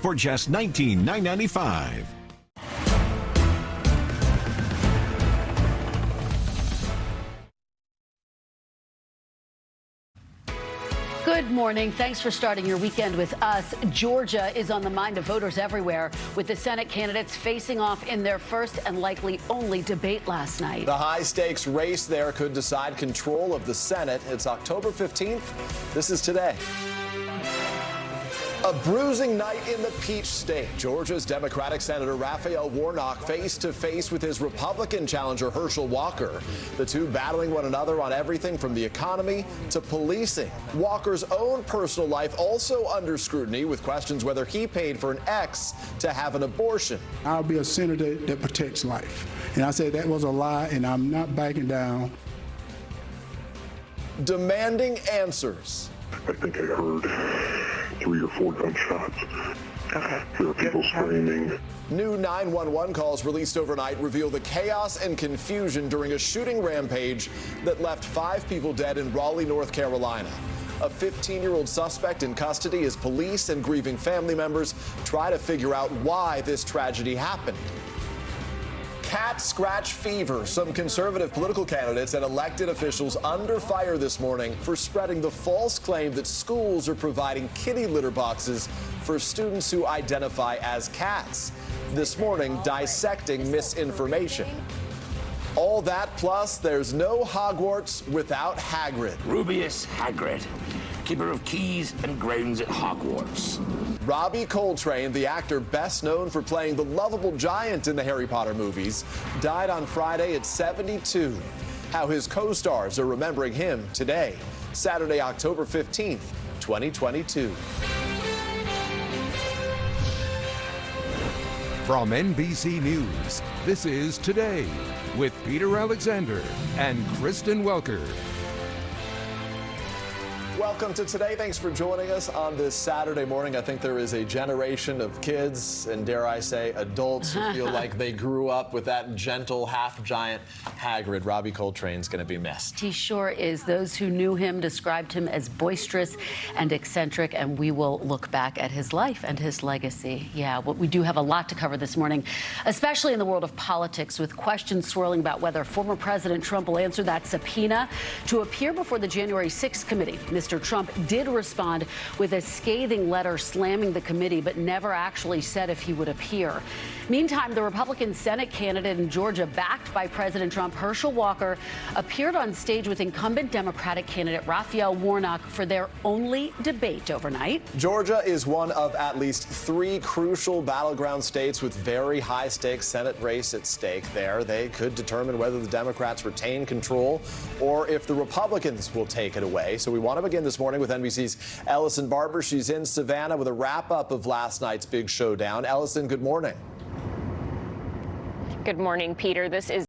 for just $19,995. Good morning. Thanks for starting your weekend with us. Georgia is on the mind of voters everywhere, with the Senate candidates facing off in their first and likely only debate last night. The high stakes race there could decide control of the Senate. It's October 15th. This is today. A bruising night in the Peach State. Georgia's Democratic Senator Raphael Warnock face to face with his Republican challenger Herschel Walker. The two battling one another on everything from the economy to policing. Walker's own personal life also under scrutiny with questions whether he paid for an ex to have an abortion. I'll be a senator that protects life. And I said that was a lie, and I'm not backing down. Demanding answers. I think I heard three or four gunshots. Okay. There were people screaming. New 911 calls released overnight reveal the chaos and confusion during a shooting rampage that left five people dead in Raleigh, North Carolina. A 15 year old suspect in custody as police and grieving family members try to figure out why this tragedy happened. Cat scratch fever. Some conservative political candidates and elected officials under fire this morning for spreading the false claim that schools are providing kitty litter boxes for students who identify as cats. This morning, dissecting misinformation. All that plus, there's no Hogwarts without Hagrid. Rubeus Hagrid, keeper of keys and grounds at Hogwarts. Robbie Coltrane, the actor best known for playing the lovable giant in the Harry Potter movies, died on Friday at 72. How his co-stars are remembering him today, Saturday, October 15th, 2022. From NBC News, this is Today with Peter Alexander and Kristen Welker. Welcome to Today. Thanks for joining us on this Saturday morning. I think there is a generation of kids and, dare I say, adults who feel like they grew up with that gentle, half giant Hagrid. Robbie Coltrane's going to be missed. He sure is. Those who knew him described him as boisterous and eccentric, and we will look back at his life and his legacy. Yeah, well, we do have a lot to cover this morning, especially in the world of politics, with questions swirling about whether former President Trump will answer that subpoena to appear before the January 6th committee. Mr. Trump did respond with a scathing letter slamming the committee, but never actually said if he would appear. Meantime, the Republican Senate candidate in Georgia, backed by President Trump, Herschel Walker, appeared on stage with incumbent Democratic candidate Raphael Warnock for their only debate overnight. Georgia is one of at least three crucial battleground states with very high stakes Senate race at stake there. They could determine whether the Democrats retain control or if the Republicans will take it away. So we want to begin this morning with NBC's Ellison Barber. She's in Savannah with a wrap up of last night's big showdown. Ellison, good morning. Good morning, Peter. This is